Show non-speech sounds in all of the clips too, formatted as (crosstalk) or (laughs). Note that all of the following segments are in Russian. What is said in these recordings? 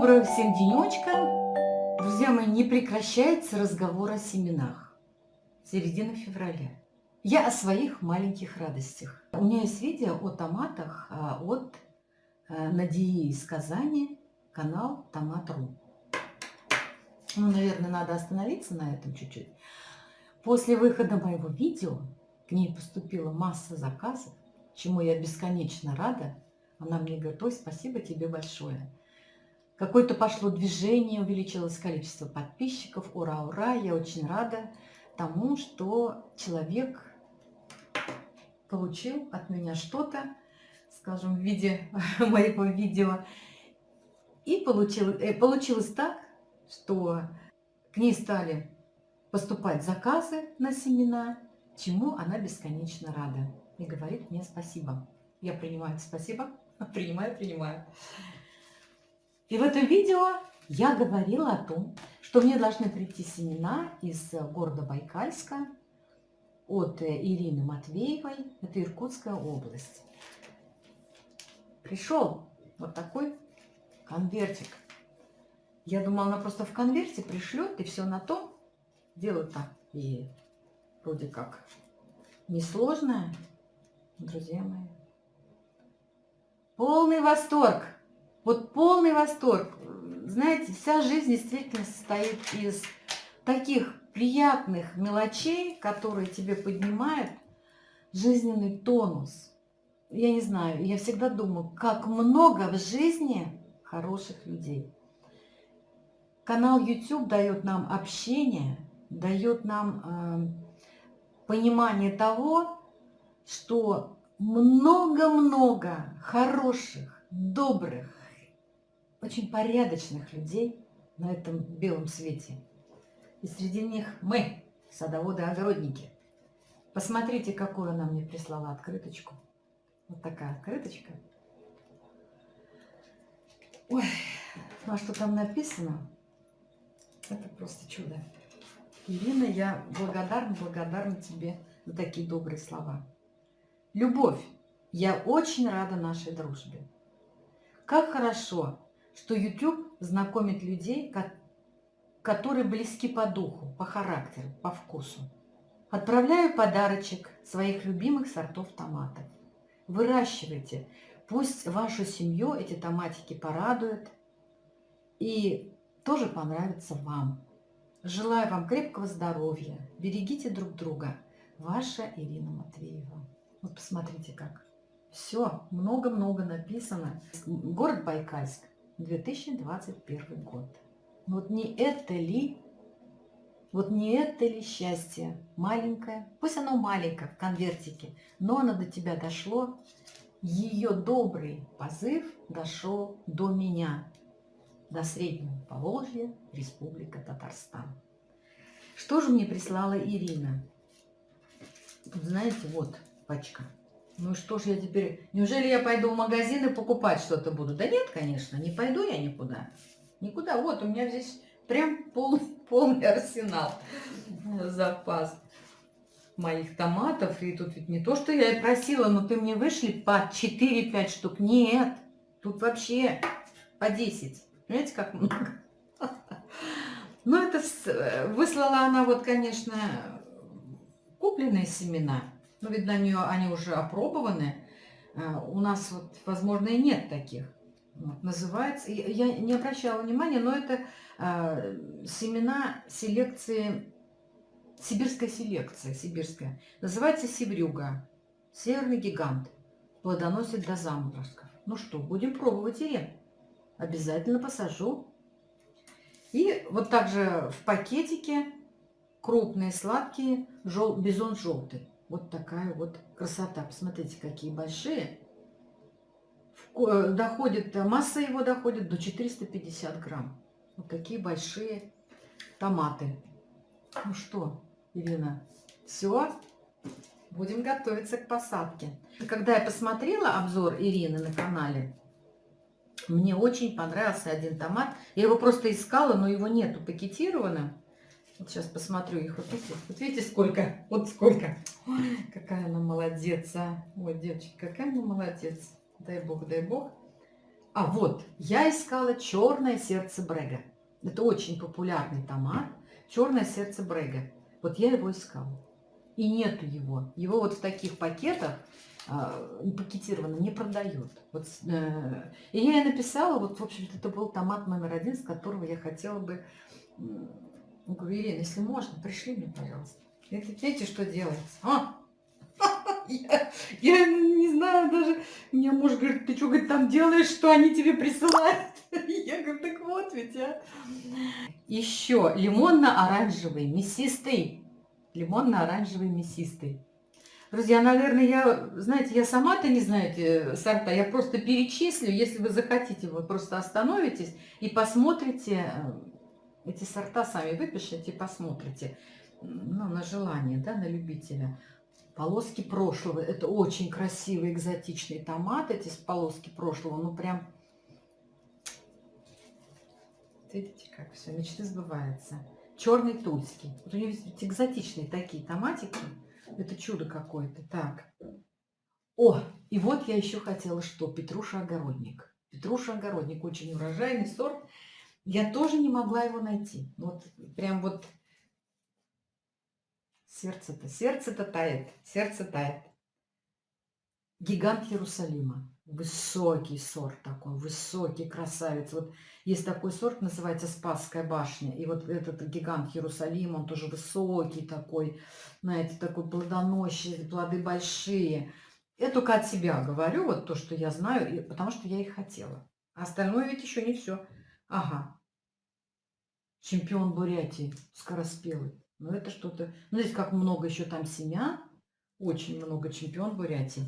Доброго всем денечка. Друзья мои, не прекращается разговор о семенах. Середина февраля. Я о своих маленьких радостях. У меня есть видео о томатах а, от э, Надеи из Казани, канал Томат.ру. Ну, наверное, надо остановиться на этом чуть-чуть. После выхода моего видео к ней поступила масса заказов, чему я бесконечно рада. Она мне говорит, ой, спасибо тебе большое. Какое-то пошло движение, увеличилось количество подписчиков. Ура, ура! Я очень рада тому, что человек получил от меня что-то, скажем, в виде (laughs) моего видео. И получилось, э, получилось так, что к ней стали поступать заказы на семена, чему она бесконечно рада. И говорит мне спасибо. Я принимаю спасибо, (laughs) принимаю, принимаю. И в этом видео я говорила о том, что мне должны прийти семена из города Байкальска от Ирины Матвеевой. Это Иркутская область. Пришел вот такой конвертик. Я думала, она просто в конверте пришлет, и все на том. Дело так и вроде как несложное, друзья мои. Полный восторг! Вот полный восторг. Знаете, вся жизнь действительно состоит из таких приятных мелочей, которые тебе поднимают жизненный тонус. Я не знаю, я всегда думаю, как много в жизни хороших людей. Канал YouTube дает нам общение, дает нам э, понимание того, что много-много хороших, добрых, очень порядочных людей на этом белом свете. И среди них мы, садоводы-огородники. Посмотрите, какую она мне прислала открыточку. Вот такая открыточка. Ой, ну а что там написано? Это просто чудо. Ирина, я благодарна, благодарна тебе за такие добрые слова. Любовь, я очень рада нашей дружбе. Как хорошо, что YouTube знакомит людей, которые близки по духу, по характеру, по вкусу. Отправляю подарочек своих любимых сортов томатов. Выращивайте. Пусть вашу семью эти томатики порадуют и тоже понравятся вам. Желаю вам крепкого здоровья. Берегите друг друга. Ваша Ирина Матвеева. Вот посмотрите как. Все, много-много написано. Город Байкальск. 2021 год. Вот не это ли, вот не это ли счастье маленькое, пусть оно маленькое в конвертике, но оно до тебя дошло, ее добрый позыв дошел до меня, до Среднего Поволжья, Республика Татарстан. Что же мне прислала Ирина? Знаете, вот пачка. Ну что ж я теперь... Неужели я пойду в магазин и покупать что-то буду? Да нет, конечно, не пойду я никуда. Никуда. Вот, у меня здесь прям полный, (laughs) полный арсенал, запас моих томатов. И тут ведь не то, что я и просила, но ты мне вышли по 4-5 штук. Нет, тут вообще по 10. Понимаете, как много? (laughs) Ну, это выслала она вот, конечно, купленные семена. Ну, видно, они, они уже опробованы. А, у нас, вот, возможно, и нет таких. Вот, называется, я не обращала внимания, но это э, семена селекции, сибирская селекция, сибирская. Называется севрюга, северный гигант, плодоносит до заморозков. Ну что, будем пробовать и Обязательно посажу. И вот также в пакетике крупные, сладкие, жел, бизон желтый. Вот такая вот красота. Посмотрите, какие большие. Э, доходит, масса его доходит до 450 грамм. Вот такие большие томаты. Ну что, Ирина, все, будем готовиться к посадке. Когда я посмотрела обзор Ирины на канале, мне очень понравился один томат. Я его просто искала, но его нету пакетированным. Вот сейчас посмотрю их. Вот видите, вот видите сколько? Вот сколько. Ой, какая она молодец, а. Ой, девочки, какая она молодец. Дай бог, дай бог. А вот, я искала черное сердце Брега. Это очень популярный томат. Черное сердце Брега. Вот я его искала. И нету его. Его вот в таких пакетах э, пакетированно не продают. Вот, э, и я ей написала, вот, в общем-то, это был томат номер один, с которого я хотела бы... Ну, говорю, Ирина, если можно, пришли мне, пожалуйста. Это, видите, что делается? А! (laughs) Я, я не знаю даже, меня муж говорит, ты что, говорит, там делаешь, что они тебе присылают? (laughs) Я говорю, так вот ведь, а. Еще лимонно-оранжевый, мясистый. Лимонно-оранжевый, мясистый. Друзья, наверное, я, знаете, я сама-то не знаю эти сорта, я просто перечислю, если вы захотите, вы просто остановитесь и посмотрите э, эти сорта, сами выпишите, посмотрите, ну, на желание, да, на любителя. Полоски прошлого, это очень красивый экзотичный томат, эти полоски прошлого, ну, прям, видите, как все, мечты сбываются. Черный тульский, вот у него экзотичные такие томатики, это чудо какое-то. Так. О, и вот я еще хотела что? Петруша-огородник. Петруша-огородник. Очень урожайный сорт. Я тоже не могла его найти. Вот прям вот сердце-то, сердце-то тает, сердце тает. Гигант Иерусалима. Высокий сорт такой, высокий красавец. Вот есть такой сорт, называется Спасская башня. И вот этот гигант Иерусалим, он тоже высокий такой, знаете, такой плодоносный, плоды большие. Я только от себя говорю, вот то, что я знаю, потому что я их хотела. А остальное ведь еще не все. Ага. Чемпион Бурятии, скороспелый. Ну, это что-то... Ну, здесь как много еще там семян. Очень много чемпион Бурятии.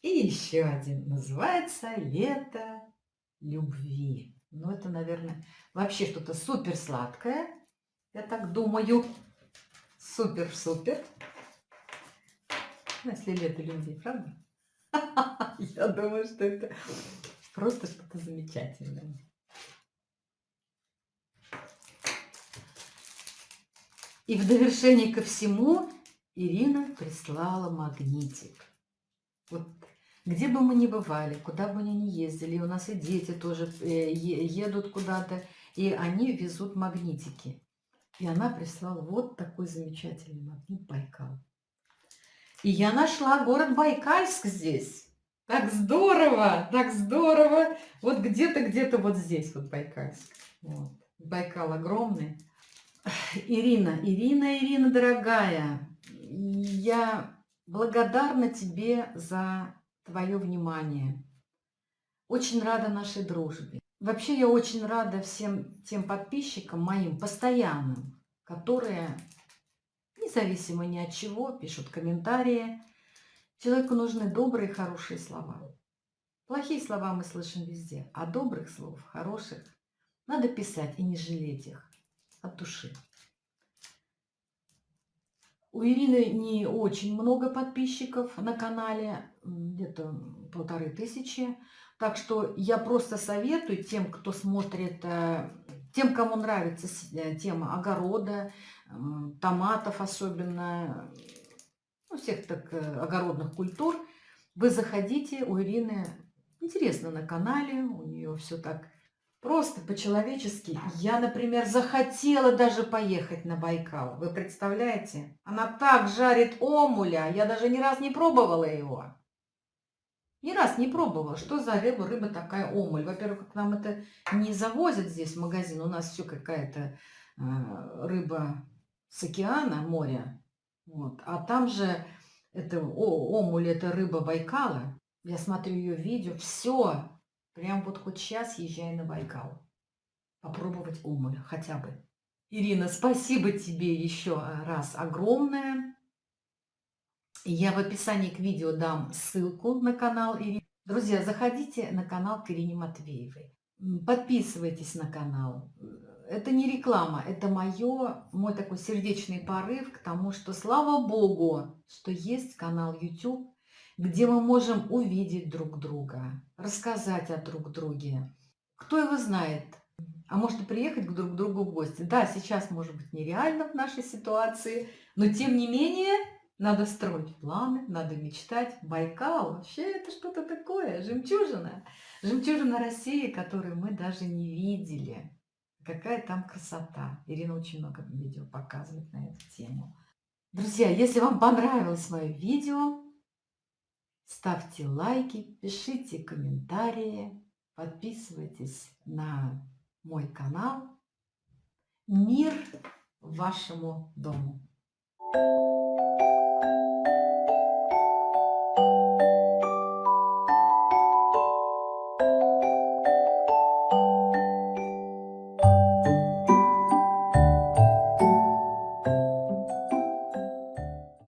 И еще один. Называется «Лето любви». Ну, это, наверное, вообще что-то супер сладкое. Я так думаю. Супер-супер. Ну, если лето любви, правда? (laughs) Я думаю, что это просто что-то замечательное. И в довершение ко всему Ирина прислала магнитик. Вот где бы мы ни бывали, куда бы мы ни ездили, у нас и дети тоже э, едут куда-то, и они везут магнитики. И она прислала вот такой замечательный магнит Байкал. И я нашла город Байкальск здесь. Так здорово, так здорово. Вот где-то, где-то вот здесь вот Байкальск. Вот. Байкал огромный. Ирина, Ирина, Ирина, дорогая, я благодарна тебе за твое внимание. Очень рада нашей дружбе. Вообще я очень рада всем тем подписчикам моим постоянным, которые независимо ни от чего пишут комментарии. Человеку нужны добрые, хорошие слова. Плохие слова мы слышим везде, а добрых слов, хороших, надо писать и не жалеть их от души. У Ирины не очень много подписчиков на канале, где-то полторы тысячи. Так что я просто советую тем, кто смотрит, э, тем, кому нравится э, тема огорода, томатов особенно, ну, всех так э, огородных культур, вы заходите, у Ирины интересно на канале, у нее все так Просто по-человечески. Я, например, захотела даже поехать на Байкал. Вы представляете? Она так жарит омуля. Я даже ни раз не пробовала его. Ни раз не пробовала. Что за рыба? Рыба такая омуль. Во-первых, к нам это не завозят здесь в магазин. У нас все какая-то э, рыба с океана, моря. Вот. А там же это о, омуль, это рыба Байкала. Я смотрю ее видео. Все Прям вот хоть сейчас езжай на Байкал. Попробовать омуль хотя бы. Ирина, спасибо тебе еще раз огромное. Я в описании к видео дам ссылку на канал Ирины. Друзья, заходите на канал к Ирине Матвеевой. Подписывайтесь на канал. Это не реклама, это моё, мой такой сердечный порыв к тому, что слава Богу, что есть канал YouTube, где мы можем увидеть друг друга, рассказать о друг друге. Кто его знает? А может и приехать к друг другу в гости. Да, сейчас может быть нереально в нашей ситуации, но тем не менее Надо строить планы, надо мечтать. Байкал вообще это что-то такое, жемчужина. Жемчужина России, которую мы даже не видели. Какая там красота. Ирина очень много видео показывает на эту тему. Друзья, если вам понравилось мое видео, ставьте лайки, пишите комментарии, подписывайтесь на мой канал. Мир вашему дому.